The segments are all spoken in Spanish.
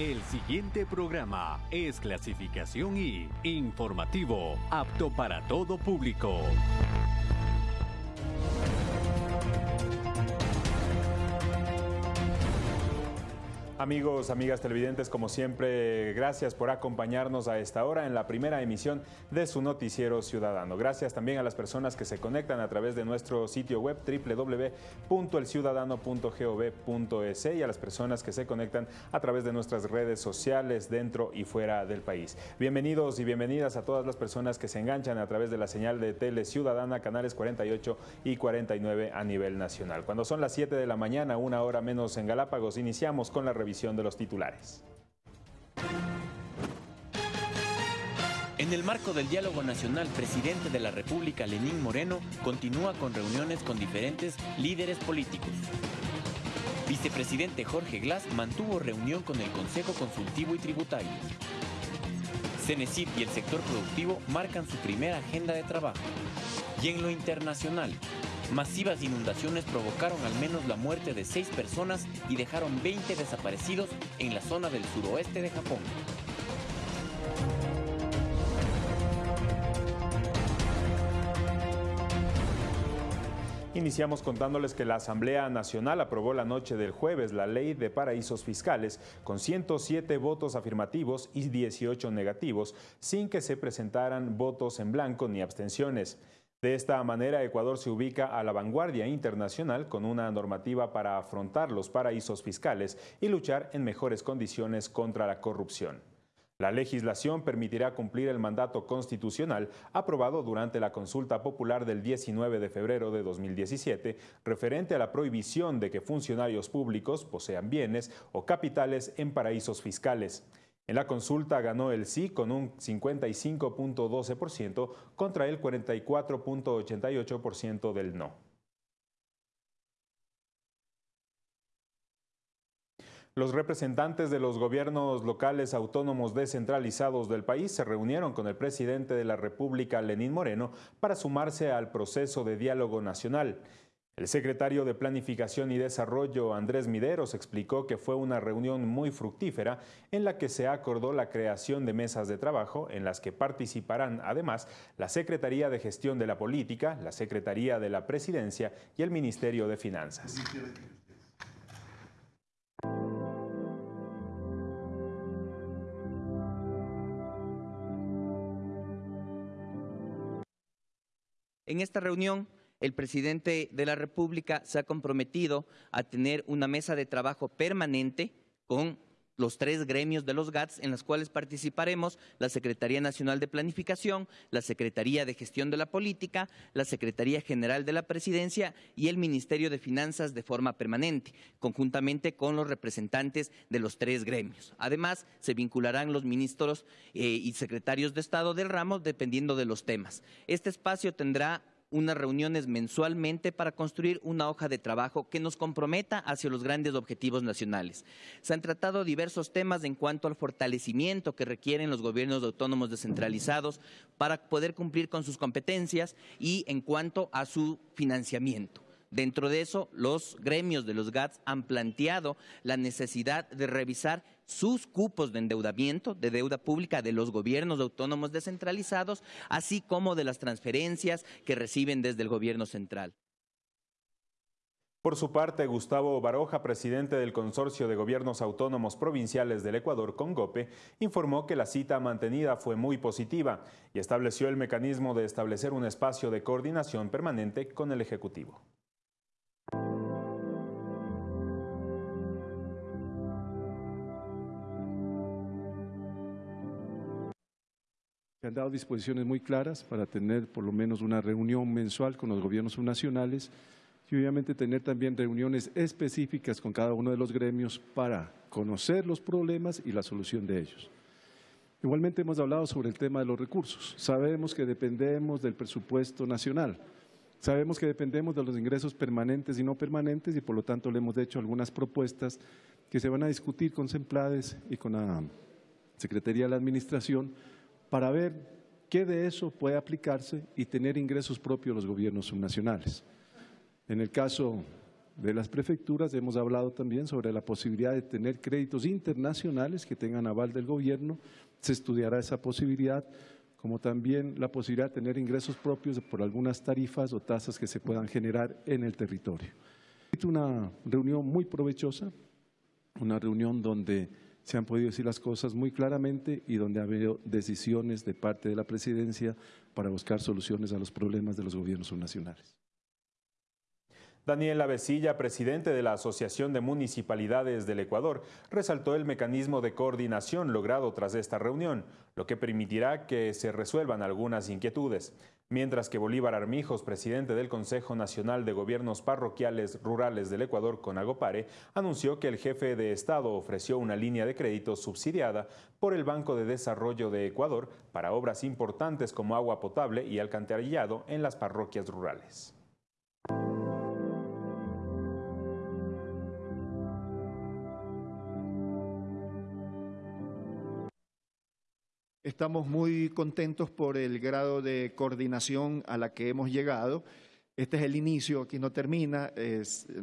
El siguiente programa es clasificación y informativo, apto para todo público. Amigos, amigas televidentes, como siempre, gracias por acompañarnos a esta hora en la primera emisión de su noticiero ciudadano. Gracias también a las personas que se conectan a través de nuestro sitio web www.elciudadano.gov.es y a las personas que se conectan a través de nuestras redes sociales dentro y fuera del país. Bienvenidos y bienvenidas a todas las personas que se enganchan a través de la señal de Tele Ciudadana, canales 48 y 49 a nivel nacional. Cuando son las 7 de la mañana, una hora menos en Galápagos, iniciamos con la revisión de los titulares. En el marco del diálogo nacional, presidente de la República, Lenín Moreno, continúa con reuniones con diferentes líderes políticos. Vicepresidente Jorge Glass mantuvo reunión con el Consejo Consultivo y Tributario. Cenecit y el sector productivo marcan su primera agenda de trabajo. Y en lo internacional, Masivas inundaciones provocaron al menos la muerte de seis personas y dejaron 20 desaparecidos en la zona del suroeste de Japón. Iniciamos contándoles que la Asamblea Nacional aprobó la noche del jueves la ley de paraísos fiscales con 107 votos afirmativos y 18 negativos, sin que se presentaran votos en blanco ni abstenciones. De esta manera, Ecuador se ubica a la vanguardia internacional con una normativa para afrontar los paraísos fiscales y luchar en mejores condiciones contra la corrupción. La legislación permitirá cumplir el mandato constitucional aprobado durante la consulta popular del 19 de febrero de 2017 referente a la prohibición de que funcionarios públicos posean bienes o capitales en paraísos fiscales. En la consulta ganó el sí con un 55.12% contra el 44.88% del no. Los representantes de los gobiernos locales autónomos descentralizados del país se reunieron con el presidente de la República, Lenín Moreno, para sumarse al proceso de diálogo nacional. El secretario de Planificación y Desarrollo, Andrés Mideros, explicó que fue una reunión muy fructífera en la que se acordó la creación de mesas de trabajo en las que participarán además la Secretaría de Gestión de la Política, la Secretaría de la Presidencia y el Ministerio de Finanzas. En esta reunión el presidente de la República se ha comprometido a tener una mesa de trabajo permanente con los tres gremios de los GATS en las cuales participaremos la Secretaría Nacional de Planificación, la Secretaría de Gestión de la Política, la Secretaría General de la Presidencia y el Ministerio de Finanzas de forma permanente, conjuntamente con los representantes de los tres gremios. Además, se vincularán los ministros eh, y secretarios de Estado del ramo dependiendo de los temas. Este espacio tendrá unas reuniones mensualmente para construir una hoja de trabajo que nos comprometa hacia los grandes objetivos nacionales. Se han tratado diversos temas en cuanto al fortalecimiento que requieren los gobiernos autónomos descentralizados para poder cumplir con sus competencias y en cuanto a su financiamiento. Dentro de eso, los gremios de los GATS han planteado la necesidad de revisar sus cupos de endeudamiento, de deuda pública de los gobiernos autónomos descentralizados, así como de las transferencias que reciben desde el gobierno central. Por su parte, Gustavo Baroja, presidente del Consorcio de Gobiernos Autónomos Provinciales del Ecuador, CONGOPE, informó que la cita mantenida fue muy positiva y estableció el mecanismo de establecer un espacio de coordinación permanente con el Ejecutivo. Han dado disposiciones muy claras para tener por lo menos una reunión mensual con los gobiernos subnacionales y obviamente tener también reuniones específicas con cada uno de los gremios para conocer los problemas y la solución de ellos. Igualmente hemos hablado sobre el tema de los recursos. Sabemos que dependemos del presupuesto nacional. Sabemos que dependemos de los ingresos permanentes y no permanentes y por lo tanto le hemos hecho algunas propuestas que se van a discutir con SEMPLADES y con la Secretaría de la Administración para ver qué de eso puede aplicarse y tener ingresos propios los gobiernos subnacionales. En el caso de las prefecturas. Hemos hablado también sobre la posibilidad de tener créditos internacionales que tengan aval del gobierno. Se estudiará esa posibilidad, como también la posibilidad de tener ingresos propios por algunas tarifas o tasas que se puedan generar en el territorio. Una reunión muy provechosa, una reunión donde se han podido decir las cosas muy claramente y donde ha habido decisiones de parte de la presidencia para buscar soluciones a los problemas de los gobiernos nacionales. Daniel Avesilla, presidente de la Asociación de Municipalidades del Ecuador, resaltó el mecanismo de coordinación logrado tras esta reunión, lo que permitirá que se resuelvan algunas inquietudes. Mientras que Bolívar Armijos, presidente del Consejo Nacional de Gobiernos Parroquiales Rurales del Ecuador, Conagopare, anunció que el jefe de Estado ofreció una línea de crédito subsidiada por el Banco de Desarrollo de Ecuador para obras importantes como agua potable y alcantarillado en las parroquias rurales. Estamos muy contentos por el grado de coordinación a la que hemos llegado. Este es el inicio, aquí no termina.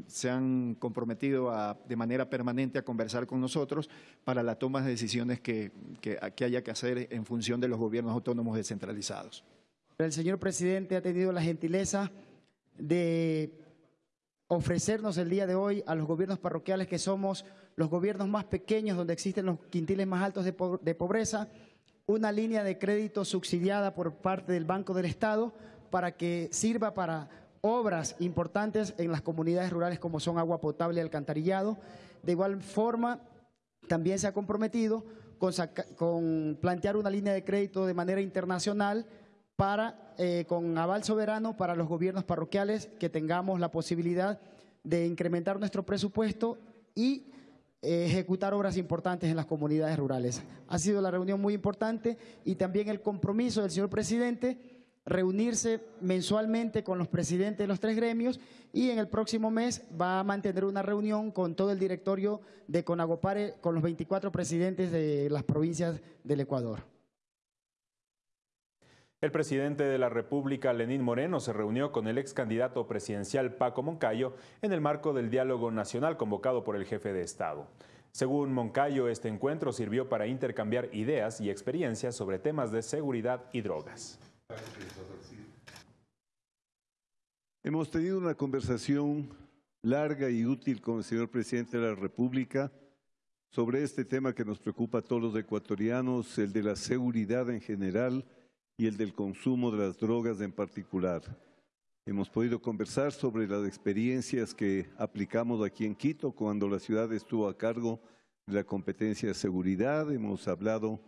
se han comprometido de manera permanente a conversar con nosotros para la toma de decisiones que, haya que hacer en función de los gobiernos autónomos descentralizados. El señor presidente ha tenido la gentileza de ofrecernos el día de hoy a los gobiernos parroquiales que somos los gobiernos más pequeños donde existen los quintiles más altos de, pobreza una línea de crédito subsidiada por parte del Banco del Estado para que sirva para obras importantes en las comunidades rurales como son agua potable y alcantarillado. De igual forma, también se ha comprometido con, plantear una línea de crédito de manera internacional para, eh, con aval soberano para los gobiernos parroquiales que tengamos la posibilidad de incrementar nuestro presupuesto y ejecutar obras importantes en las comunidades rurales. Ha sido la reunión muy importante y también el compromiso del señor presidente reunirse mensualmente con los presidentes de los tres gremios y en el próximo mes va a mantener una reunión con todo el directorio de Conagopare, con los 24 presidentes de las provincias del Ecuador. El presidente de la República, Lenín Moreno, se reunió con el ex candidato presidencial Paco Moncayo en el marco del diálogo nacional convocado por el jefe de Estado. Según Moncayo, este encuentro sirvió para intercambiar ideas y experiencias sobre temas de seguridad y drogas. Hemos tenido una conversación larga y útil con el señor presidente de la República sobre este tema que nos preocupa a todos los ecuatorianos, el de la seguridad en general, y el del consumo de las drogas en particular. Hemos podido conversar sobre las experiencias que aplicamos aquí en Quito cuando la ciudad estuvo a cargo de la competencia de seguridad. Hemos hablado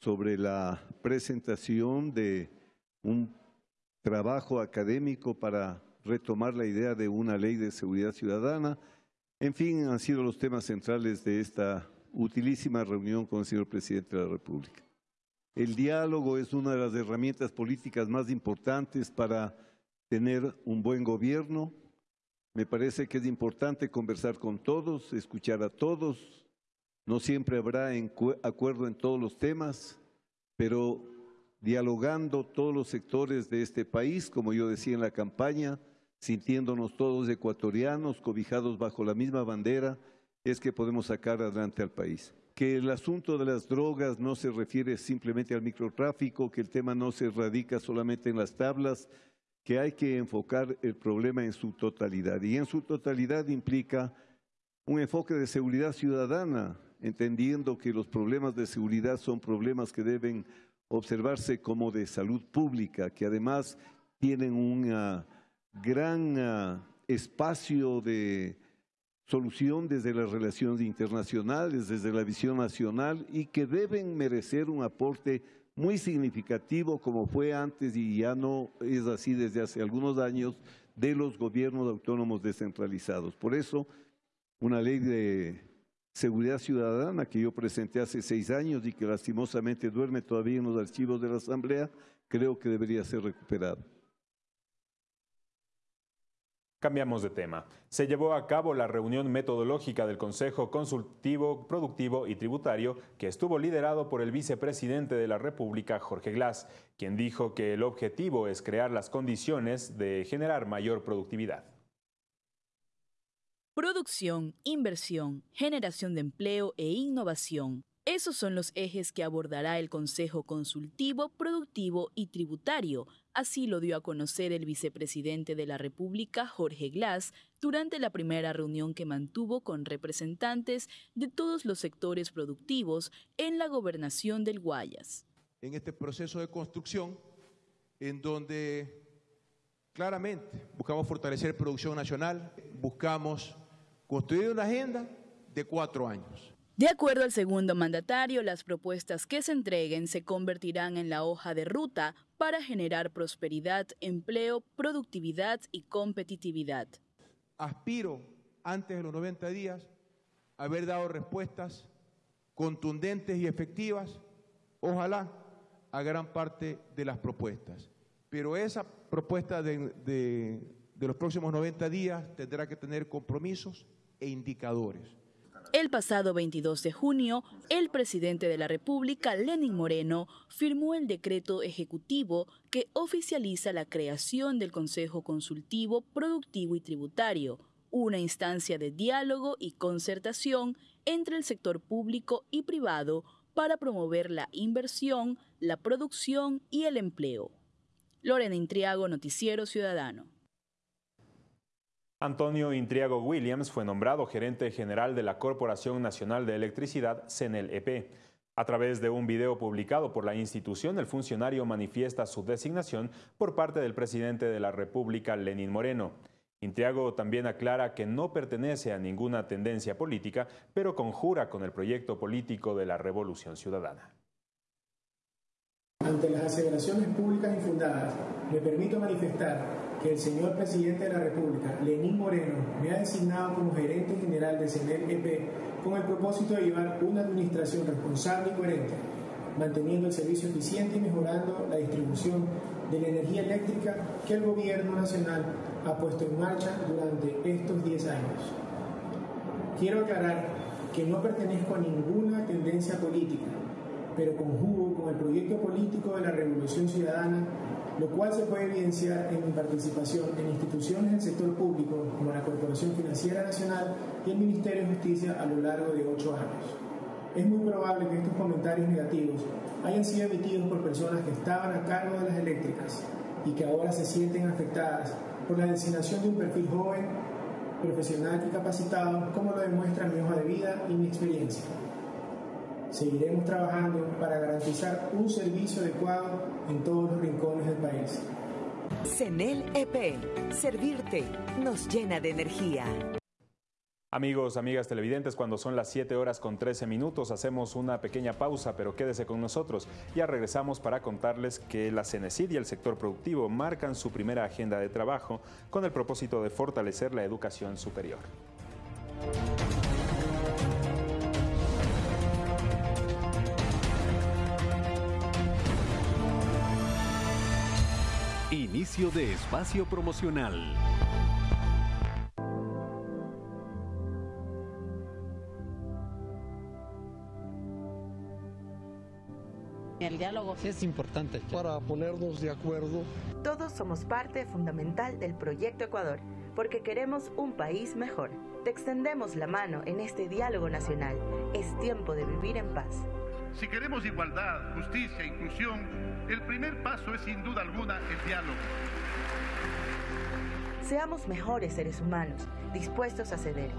sobre la presentación de un trabajo académico para retomar la idea de una ley de seguridad ciudadana. En fin, han sido los temas centrales de esta utilísima reunión con el señor presidente de la República. El diálogo es una de las herramientas políticas más importantes para tener un buen gobierno. Me parece que es importante conversar con todos, escuchar a todos. No siempre habrá acuerdo en todos los temas, pero dialogando todos los sectores de este país, como yo decía en la campaña, sintiéndonos todos ecuatorianos, cobijados bajo la misma bandera, es que podemos sacar adelante al país que el asunto de las drogas no se refiere simplemente al microtráfico, que el tema no se radica solamente en las tablas, que hay que enfocar el problema en su totalidad. Y en su totalidad implica un enfoque de seguridad ciudadana, entendiendo que los problemas de seguridad son problemas que deben observarse como de salud pública, que además tienen un gran ah, espacio de solución desde las relaciones internacionales, desde la visión nacional y que deben merecer un aporte muy significativo como fue antes y ya no es así desde hace algunos años de los gobiernos autónomos descentralizados. Por eso, una ley de seguridad ciudadana que yo presenté hace seis años y que lastimosamente duerme todavía en los archivos de la Asamblea, creo que debería ser recuperada. Cambiamos de tema. Se llevó a cabo la reunión metodológica del Consejo Consultivo, Productivo y Tributario, que estuvo liderado por el vicepresidente de la República, Jorge Glass, quien dijo que el objetivo es crear las condiciones de generar mayor productividad. producción, inversión, generación de empleo e innovación. Esos son los ejes que abordará el Consejo Consultivo, Productivo y Tributario. Así lo dio a conocer el vicepresidente de la República, Jorge Glass, durante la primera reunión que mantuvo con representantes de todos los sectores productivos en la gobernación del Guayas. En este proceso de construcción, en donde claramente buscamos fortalecer producción nacional, buscamos construir una agenda de cuatro años de acuerdo al segundo mandatario, las propuestas que se entreguen se convertirán en la hoja de ruta para generar prosperidad, empleo, productividad y competitividad. Aspiro, antes de los 90 días, haber dado respuestas contundentes y efectivas, ojalá, a gran parte de las propuestas. Pero esa propuesta de, de los próximos 90 días tendrá que tener compromisos e indicadores. El pasado 22 de junio, el presidente de la República, Lenin Moreno, firmó el decreto ejecutivo que oficializa la creación del Consejo Consultivo Productivo y Tributario, una instancia de diálogo y concertación entre el sector público y privado para promover la inversión, la producción y el empleo. Lorena Intriago, Noticiero Ciudadano. Antonio Intriago Williams fue nombrado gerente general de la Corporación Nacional de Electricidad, CENEL-EP. A través de un video publicado por la institución, el funcionario manifiesta su designación por parte del presidente de la República, Lenín Moreno. Intriago también aclara que no pertenece a ninguna tendencia política, pero conjura con el proyecto político de la Revolución Ciudadana. Ante las aseveraciones públicas infundadas, me permito manifestar que el señor presidente de la República, Lenín Moreno, me ha designado como gerente general de CENEL EP con el propósito de llevar una administración responsable y coherente, manteniendo el servicio eficiente y mejorando la distribución de la energía eléctrica que el gobierno nacional ha puesto en marcha durante estos 10 años. Quiero aclarar que no pertenezco a ninguna tendencia política, pero conjugo con el proyecto político de la Revolución Ciudadana lo cual se puede evidenciar en mi participación en instituciones del sector público como la Corporación Financiera Nacional y el Ministerio de Justicia a lo largo de ocho años. Es muy probable que estos comentarios negativos hayan sido emitidos por personas que estaban a cargo de las eléctricas y que ahora se sienten afectadas por la designación de un perfil joven, profesional y capacitado, como lo demuestra mi hoja de vida y mi experiencia. Seguiremos trabajando para garantizar un servicio adecuado en todos los rincones del país. CENEL EP, servirte nos llena de energía. Amigos, amigas televidentes, cuando son las 7 horas con 13 minutos hacemos una pequeña pausa, pero quédese con nosotros. Ya regresamos para contarles que la CENESID y el sector productivo marcan su primera agenda de trabajo con el propósito de fortalecer la educación superior. Inicio de espacio promocional. El diálogo es importante para ponernos de acuerdo. Todos somos parte fundamental del proyecto Ecuador porque queremos un país mejor. Te extendemos la mano en este diálogo nacional. Es tiempo de vivir en paz. Si queremos igualdad, justicia e inclusión, el primer paso es sin duda alguna el diálogo. Seamos mejores seres humanos, dispuestos a ceder.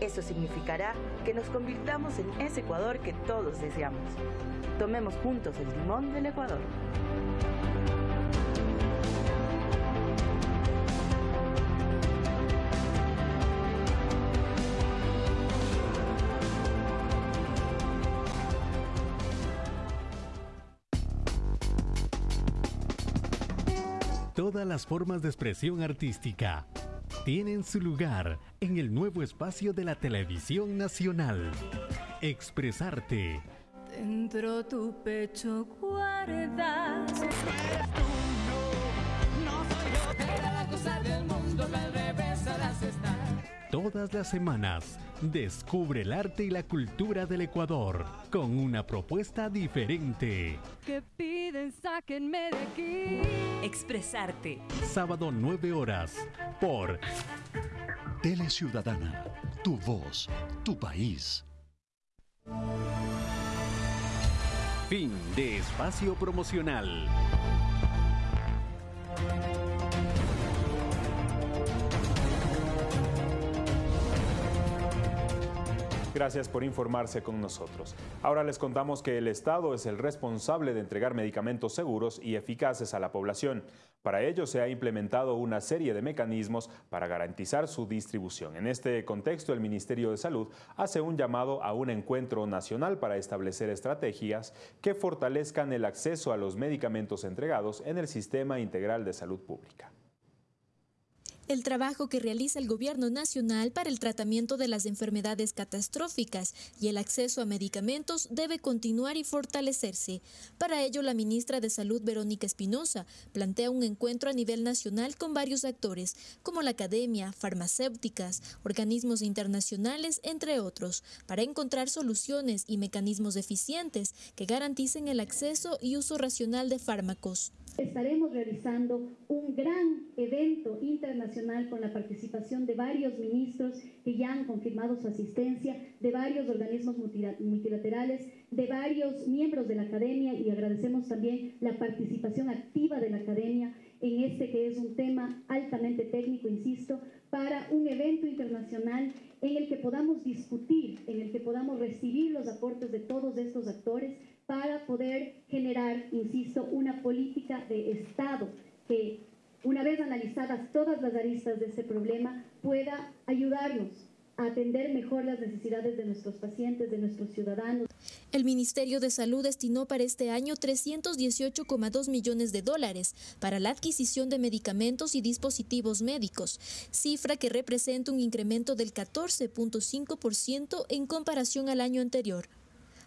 Eso significará que nos convirtamos en ese Ecuador que todos deseamos. Tomemos juntos el timón del Ecuador. Las formas de expresión artística tienen su lugar en el nuevo espacio de la televisión nacional. Expresarte. Dentro tu pecho guardas. Todas las semanas, descubre el arte y la cultura del Ecuador con una propuesta diferente. Que piden, sáquenme de aquí. Expresarte. Sábado 9 horas por Tele Ciudadana, tu voz, tu país. Fin de espacio promocional. Gracias por informarse con nosotros. Ahora les contamos que el Estado es el responsable de entregar medicamentos seguros y eficaces a la población. Para ello se ha implementado una serie de mecanismos para garantizar su distribución. En este contexto, el Ministerio de Salud hace un llamado a un encuentro nacional para establecer estrategias que fortalezcan el acceso a los medicamentos entregados en el Sistema Integral de Salud Pública el trabajo que realiza el Gobierno Nacional para el tratamiento de las enfermedades catastróficas y el acceso a medicamentos debe continuar y fortalecerse. Para ello, la ministra de Salud, Verónica Espinosa, plantea un encuentro a nivel nacional con varios actores, como la academia, farmacéuticas, organismos internacionales, entre otros, para encontrar soluciones y mecanismos eficientes que garanticen el acceso y uso racional de fármacos. Estaremos realizando un gran evento internacional con la participación de varios ministros que ya han confirmado su asistencia, de varios organismos multilaterales, de varios miembros de la academia y agradecemos también la participación activa de la academia en este que es un tema altamente técnico, insisto, para un evento internacional en el que podamos discutir, en el que podamos recibir los aportes de todos estos actores para poder generar, insisto, una política de Estado que, una vez analizadas todas las aristas de este problema, pueda ayudarnos a atender mejor las necesidades de nuestros pacientes, de nuestros ciudadanos. El Ministerio de Salud destinó para este año 318,2 millones de dólares para la adquisición de medicamentos y dispositivos médicos, cifra que representa un incremento del 14.5% en comparación al año anterior.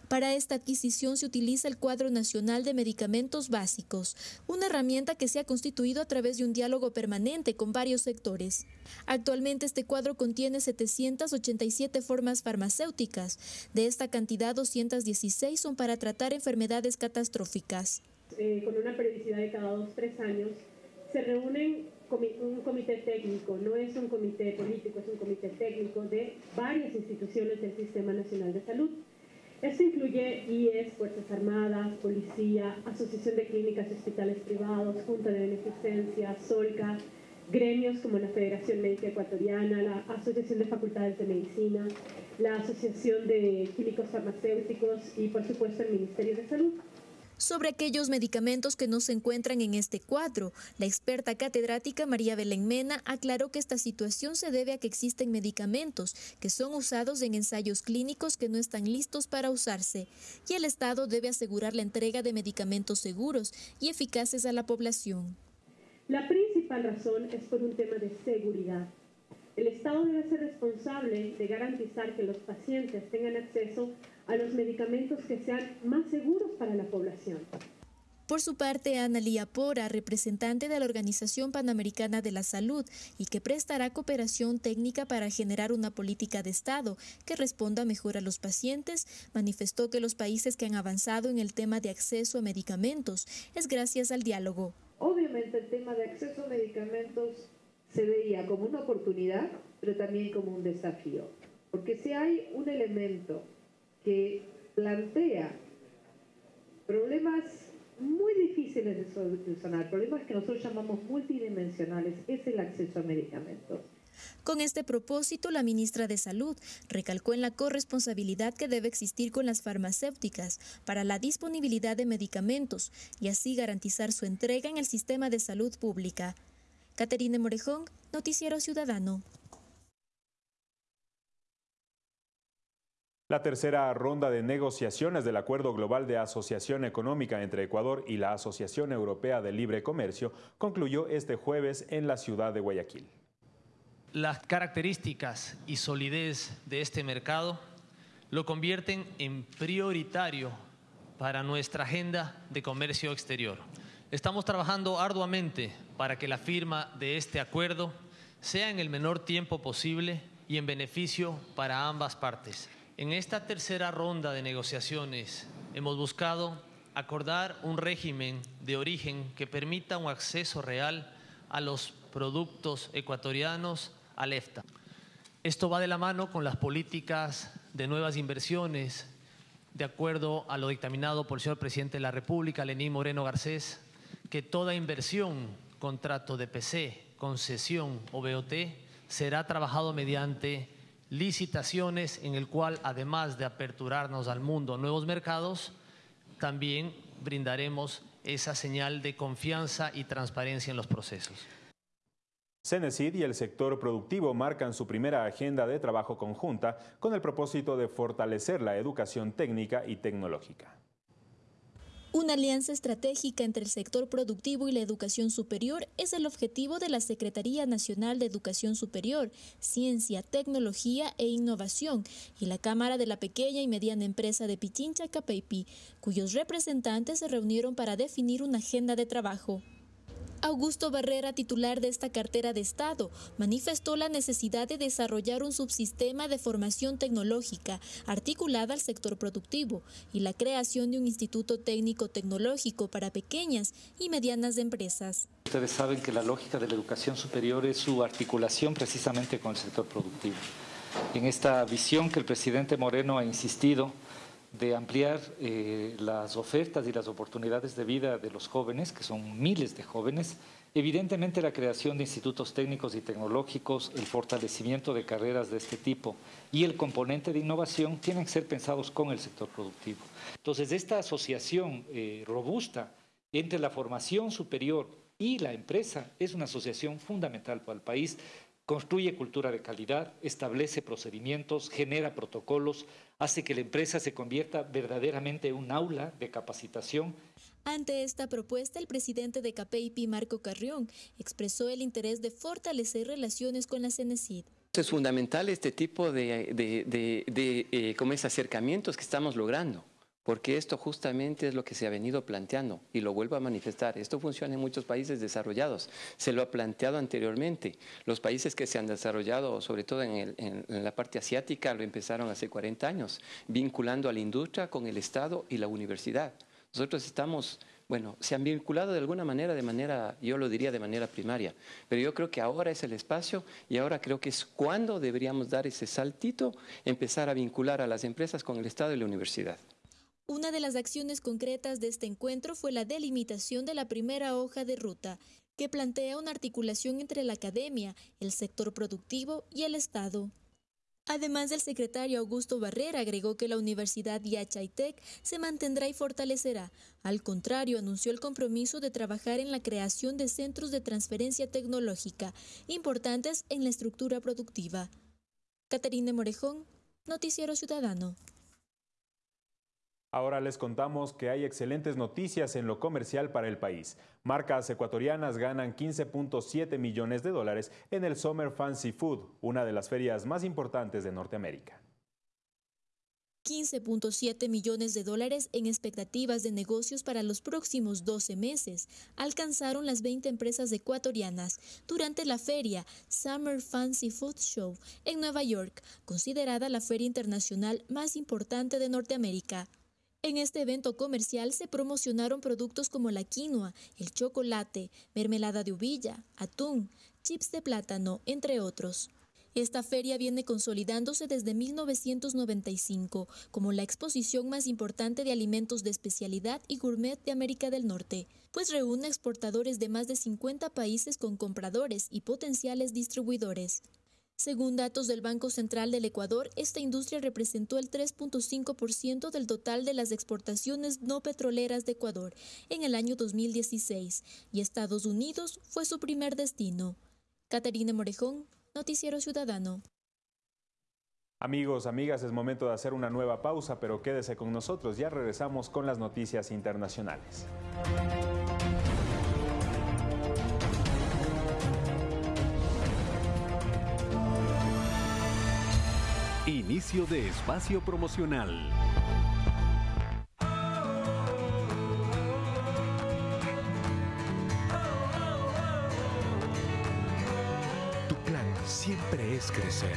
Para esta adquisición se utiliza el Cuadro Nacional de Medicamentos Básicos, una herramienta que se ha constituido a través de un diálogo permanente con varios sectores. Actualmente este cuadro contiene 787 formas farmacéuticas. De esta cantidad, 216 son para tratar enfermedades catastróficas. Eh, con una periodicidad de cada dos, tres años, se reúnen un comité técnico, no es un comité político, es un comité técnico de varias instituciones del Sistema Nacional de Salud. Esto incluye IES, Fuerzas Armadas, Policía, Asociación de Clínicas y Hospitales Privados, Junta de Beneficencia, SOLCA, gremios como la Federación Médica Ecuatoriana, la Asociación de Facultades de Medicina, la Asociación de Químicos Farmacéuticos y, por supuesto, el Ministerio de Salud sobre aquellos medicamentos que no se encuentran en este cuadro. La experta catedrática María Belén Mena aclaró que esta situación se debe a que existen medicamentos que son usados en ensayos clínicos que no están listos para usarse y el Estado debe asegurar la entrega de medicamentos seguros y eficaces a la población. La principal razón es por un tema de seguridad. El Estado debe ser responsable de garantizar que los pacientes tengan acceso a los medicamentos que sean más seguros para la población. Por su parte, Ana Lía Pora, representante de la Organización Panamericana de la Salud y que prestará cooperación técnica para generar una política de Estado que responda mejor a los pacientes, manifestó que los países que han avanzado en el tema de acceso a medicamentos es gracias al diálogo. Obviamente el tema de acceso a medicamentos se veía como una oportunidad, pero también como un desafío. Porque si hay un elemento que plantea problemas muy difíciles de solucionar, problemas que nosotros llamamos multidimensionales, es el acceso a medicamentos. Con este propósito, la ministra de Salud recalcó en la corresponsabilidad que debe existir con las farmacéuticas para la disponibilidad de medicamentos y así garantizar su entrega en el sistema de salud pública. Caterine Morejón, Noticiero Ciudadano. La tercera ronda de negociaciones del Acuerdo Global de Asociación Económica entre Ecuador y la Asociación Europea de Libre Comercio concluyó este jueves en la ciudad de Guayaquil. Las características y solidez de este mercado lo convierten en prioritario para nuestra agenda de comercio exterior. Estamos trabajando arduamente para que la firma de este acuerdo sea en el menor tiempo posible y en beneficio para ambas partes. En esta tercera ronda de negociaciones hemos buscado acordar un régimen de origen que permita un acceso real a los productos ecuatorianos al EFTA. Esto va de la mano con las políticas de nuevas inversiones, de acuerdo a lo dictaminado por el señor presidente de la República, Lenín Moreno Garcés, que toda inversión, contrato de PC, concesión o BOT será trabajado mediante licitaciones en el cual, además de aperturarnos al mundo nuevos mercados, también brindaremos esa señal de confianza y transparencia en los procesos. Cenecid y el sector productivo marcan su primera agenda de trabajo conjunta con el propósito de fortalecer la educación técnica y tecnológica. Una alianza estratégica entre el sector productivo y la educación superior es el objetivo de la Secretaría Nacional de Educación Superior, Ciencia, Tecnología e Innovación y la Cámara de la Pequeña y Mediana Empresa de Pichincha Capeipi, cuyos representantes se reunieron para definir una agenda de trabajo. Augusto Barrera, titular de esta cartera de Estado, manifestó la necesidad de desarrollar un subsistema de formación tecnológica articulada al sector productivo y la creación de un instituto técnico tecnológico para pequeñas y medianas empresas. Ustedes saben que la lógica de la educación superior es su articulación precisamente con el sector productivo. En esta visión que el presidente Moreno ha insistido, de ampliar eh, las ofertas y las oportunidades de vida de los jóvenes, que son miles de jóvenes, evidentemente la creación de institutos técnicos y tecnológicos, el fortalecimiento de carreras de este tipo y el componente de innovación tienen que ser pensados con el sector productivo. Entonces, esta asociación eh, robusta entre la formación superior y la empresa es una asociación fundamental para el país construye cultura de calidad, establece procedimientos, genera protocolos, hace que la empresa se convierta verdaderamente en un aula de capacitación. Ante esta propuesta, el presidente de CAPEIPI, Marco Carrión, expresó el interés de fortalecer relaciones con la CENESID. Es fundamental este tipo de, de, eh, acercamientos que estamos logrando porque esto justamente es lo que se ha venido planteando y lo vuelvo a manifestar. Esto funciona en muchos países desarrollados. Se lo ha planteado anteriormente. Los países que se han desarrollado, sobre todo en, la parte asiática, lo empezaron hace 40 años, vinculando a la industria con el Estado y la universidad. Nosotros estamos bueno, se han vinculado de alguna manera, de manera, yo lo diría de manera primaria, pero yo creo que ahora es el espacio y ahora creo que es cuando deberíamos dar ese saltito, empezar a vincular a las empresas con el Estado y la universidad. Una de las acciones concretas de este encuentro fue la delimitación de la primera hoja de ruta, que plantea una articulación entre la academia, el sector productivo y el Estado. Además, el secretario Augusto Barrera agregó que la Universidad Yachaitec se mantendrá y fortalecerá. Al contrario, anunció el compromiso de trabajar en la creación de centros de transferencia tecnológica importantes en la estructura productiva. Caterina Morejón, Noticiero Ciudadano. Ahora les contamos que hay excelentes noticias en lo comercial para el país. Marcas ecuatorianas ganan 15.7 millones de dólares en el Summer Fancy Food, una de las ferias más importantes de Norteamérica. 15.7 millones de dólares en expectativas de negocios para los próximos 12 meses alcanzaron las 20 empresas ecuatorianas durante la feria Summer Fancy Food Show en Nueva York, considerada la feria internacional más importante de Norteamérica. En este evento comercial se promocionaron productos como la quinoa, el chocolate, mermelada de uvilla, atún, chips de plátano, entre otros. Esta feria viene consolidándose desde 1995 como la exposición más importante de alimentos de especialidad y gourmet de América del Norte, pues reúne exportadores de más de 50 países con compradores y potenciales distribuidores. Según datos del Banco Central del Ecuador, esta industria representó el 3.5% del total de las exportaciones no petroleras de Ecuador en el año 2016 y Estados Unidos fue su primer destino. Caterina Morejón, Noticiero Ciudadano. Amigos, amigas, es momento de hacer una nueva pausa, pero quédese con nosotros, ya regresamos con las noticias internacionales. Inicio de espacio promocional. Tu plan siempre es crecer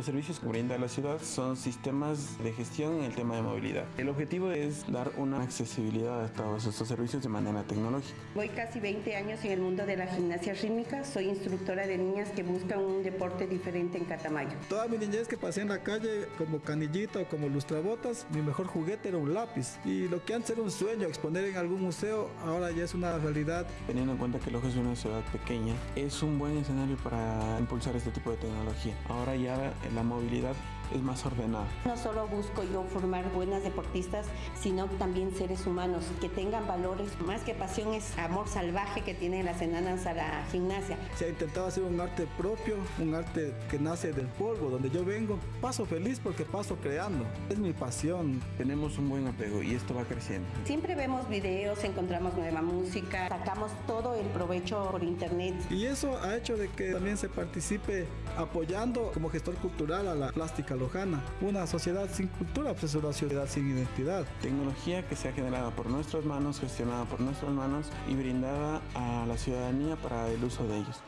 Los servicios que brinda la ciudad son sistemas de gestión en el tema de movilidad. El objetivo es dar una accesibilidad a todos estos servicios de manera tecnológica. Voy casi 20 años en el mundo de la gimnasia rítmica. Soy instructora de niñas que buscan un deporte diferente en Catamayo. Toda mi niñez que pasé en la calle como canillita o como lustrabotas, mi mejor juguete era un lápiz. Y lo que antes era un sueño, exponer en algún museo, ahora ya es una realidad. Teniendo en cuenta que Loja es una ciudad pequeña, es un buen escenario para impulsar este tipo de tecnología. Ahora ya la movilidad es más ordenada. No solo busco yo formar buenas deportistas, sino también seres humanos que tengan valores. Más que pasión es amor salvaje que tienen las enanas a la gimnasia. Se ha intentado hacer un arte propio, un arte que nace del polvo, donde yo vengo. Paso feliz porque paso creando. Es mi pasión. Tenemos un buen apego y esto va creciendo. Siempre vemos videos, encontramos nueva música, sacamos todo el provecho por internet. Y eso ha hecho de que también se participe apoyando como gestor cultural a la plástica lojana. Una sociedad sin cultura pues es una sociedad sin identidad. Tecnología que se ha generado por nuestras manos, gestionada por nuestras manos y brindada a la ciudadanía para el uso de ellos.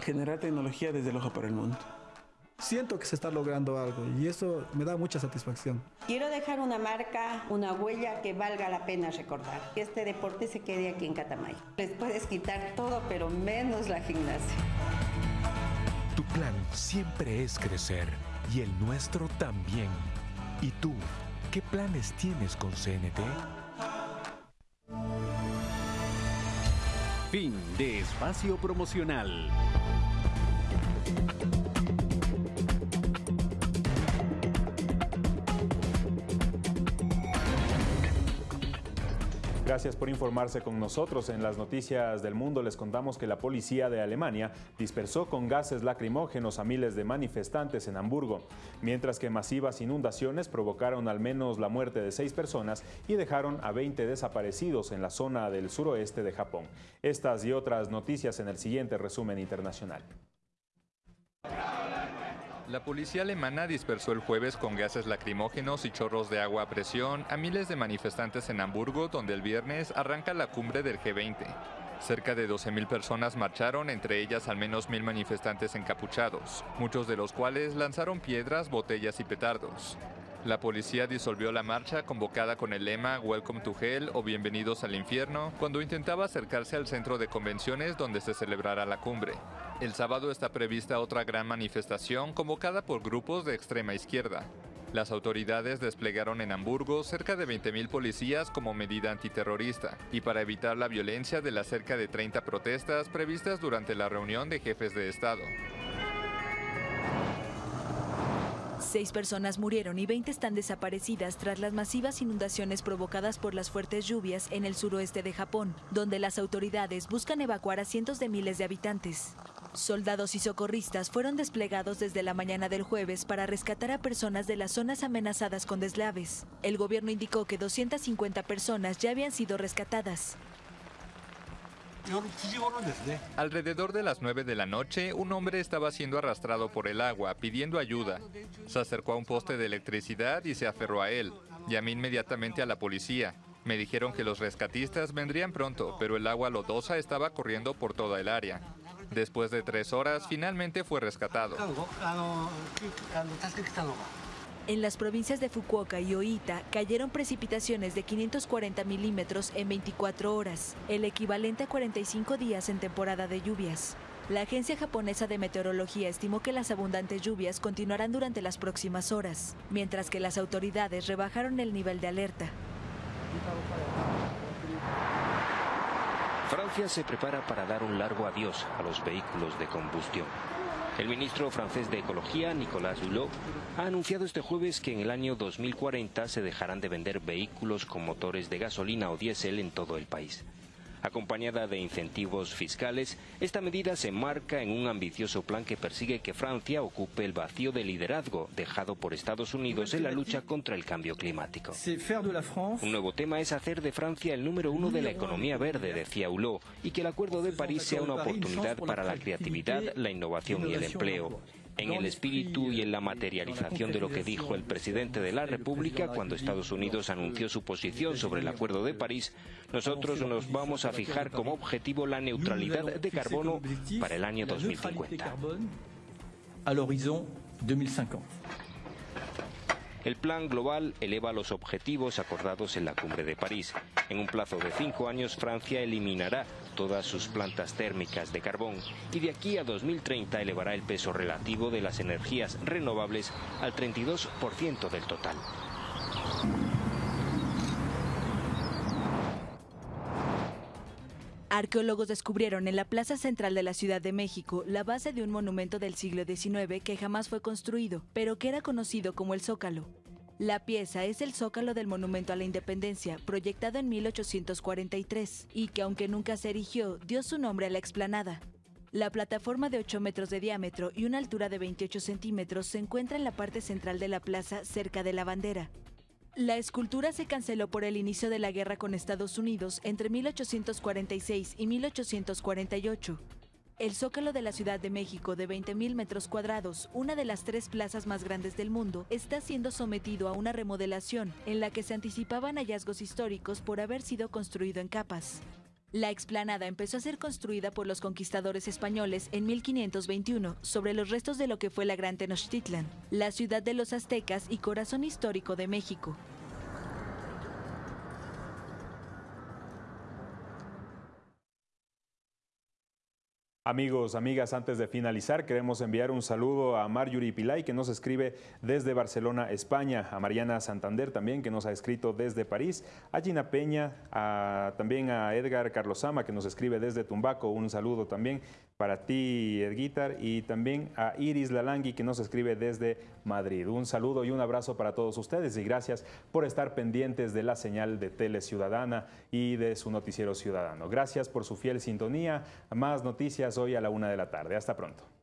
Generar tecnología desde Loja para el mundo. Siento que se está logrando algo y eso me da mucha satisfacción. Quiero dejar una marca, una huella que valga la pena recordar. Que este deporte se quede aquí en Catamayo. Les puedes quitar todo, pero menos la gimnasia. Tu plan siempre es crecer y el nuestro también. ¿Y tú, qué planes tienes con CNT? Fin de espacio promocional. Gracias por informarse con nosotros. En las noticias del mundo les contamos que la policía de Alemania dispersó con gases lacrimógenos a miles de manifestantes en Hamburgo, mientras que masivas inundaciones provocaron al menos la muerte de seis personas y dejaron a 20 desaparecidos en la zona del suroeste de Japón. Estas y otras noticias en el siguiente resumen internacional. La policía alemana dispersó el jueves con gases lacrimógenos y chorros de agua a presión a miles de manifestantes en Hamburgo, donde el viernes arranca la cumbre del G20. Cerca de 12.000 personas marcharon, entre ellas al menos mil manifestantes encapuchados, muchos de los cuales lanzaron piedras, botellas y petardos. La policía disolvió la marcha convocada con el lema Welcome to Hell o Bienvenidos al infierno cuando intentaba acercarse al centro de convenciones donde se celebrará la cumbre. El sábado está prevista otra gran manifestación convocada por grupos de extrema izquierda. Las autoridades desplegaron en Hamburgo cerca de 20.000 policías como medida antiterrorista y para evitar la violencia de las cerca de 30 protestas previstas durante la reunión de jefes de Estado. Seis personas murieron y 20 están desaparecidas tras las masivas inundaciones provocadas por las fuertes lluvias en el suroeste de Japón, donde las autoridades buscan evacuar a cientos de miles de habitantes. Soldados y socorristas fueron desplegados desde la mañana del jueves para rescatar a personas de las zonas amenazadas con deslaves. El gobierno indicó que 250 personas ya habían sido rescatadas. Alrededor de las 9 de la noche, un hombre estaba siendo arrastrado por el agua, pidiendo ayuda. Se acercó a un poste de electricidad y se aferró a él. Llamé inmediatamente a la policía. Me dijeron que los rescatistas vendrían pronto, pero el agua lodosa estaba corriendo por toda el área. Después de tres horas, finalmente fue rescatado. En las provincias de Fukuoka y Oita cayeron precipitaciones de 540 milímetros en 24 horas, el equivalente a 45 días en temporada de lluvias. La Agencia Japonesa de Meteorología estimó que las abundantes lluvias continuarán durante las próximas horas, mientras que las autoridades rebajaron el nivel de alerta. Francia se prepara para dar un largo adiós a los vehículos de combustión. El ministro francés de Ecología, Nicolas Hulot, ha anunciado este jueves que en el año 2040 se dejarán de vender vehículos con motores de gasolina o diésel en todo el país. Acompañada de incentivos fiscales, esta medida se marca en un ambicioso plan que persigue que Francia ocupe el vacío de liderazgo dejado por Estados Unidos en la lucha contra el cambio climático. Un nuevo tema es hacer de Francia el número uno de la economía verde, decía Hulot, y que el Acuerdo de París sea una oportunidad para la creatividad, la innovación y el empleo en el espíritu y en la materialización de lo que dijo el presidente de la República cuando Estados Unidos anunció su posición sobre el Acuerdo de París, nosotros nos vamos a fijar como objetivo la neutralidad de carbono para el año 2050. 2050. El plan global eleva los objetivos acordados en la cumbre de París. En un plazo de cinco años, Francia eliminará todas sus plantas térmicas de carbón y de aquí a 2030 elevará el peso relativo de las energías renovables al 32% del total. Arqueólogos descubrieron en la plaza central de la Ciudad de México la base de un monumento del siglo XIX que jamás fue construido, pero que era conocido como el Zócalo. La pieza es el zócalo del Monumento a la Independencia, proyectado en 1843, y que aunque nunca se erigió, dio su nombre a la explanada. La plataforma de 8 metros de diámetro y una altura de 28 centímetros se encuentra en la parte central de la plaza, cerca de la bandera. La escultura se canceló por el inicio de la guerra con Estados Unidos entre 1846 y 1848. El Zócalo de la Ciudad de México, de 20.000 metros cuadrados, una de las tres plazas más grandes del mundo, está siendo sometido a una remodelación en la que se anticipaban hallazgos históricos por haber sido construido en capas. La explanada empezó a ser construida por los conquistadores españoles en 1521 sobre los restos de lo que fue la Gran Tenochtitlan, la ciudad de los aztecas y corazón histórico de México. Amigos, amigas, antes de finalizar, queremos enviar un saludo a Marjorie Pilay, que nos escribe desde Barcelona, España, a Mariana Santander también, que nos ha escrito desde París, a Gina Peña, también a Edgar Carlosama, que nos escribe desde Tumbaco, un saludo también para ti, Edguitar, y también a Iris Lalangui, que nos escribe desde Madrid. Un saludo y un abrazo para todos ustedes y gracias por estar pendientes de la señal de Tele Ciudadana y de su noticiero ciudadano. Gracias por su fiel sintonía. Más noticias hoy a la una de la tarde. Hasta pronto.